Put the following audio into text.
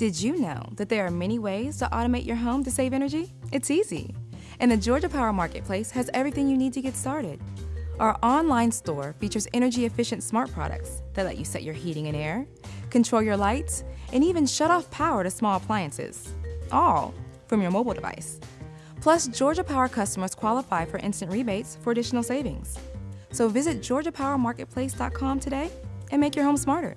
Did you know that there are many ways to automate your home to save energy? It's easy. And the Georgia Power Marketplace has everything you need to get started. Our online store features energy efficient smart products that let you set your heating and air, control your lights, and even shut off power to small appliances, all from your mobile device. Plus, Georgia Power customers qualify for instant rebates for additional savings. So visit georgiapowermarketplace.com today and make your home smarter.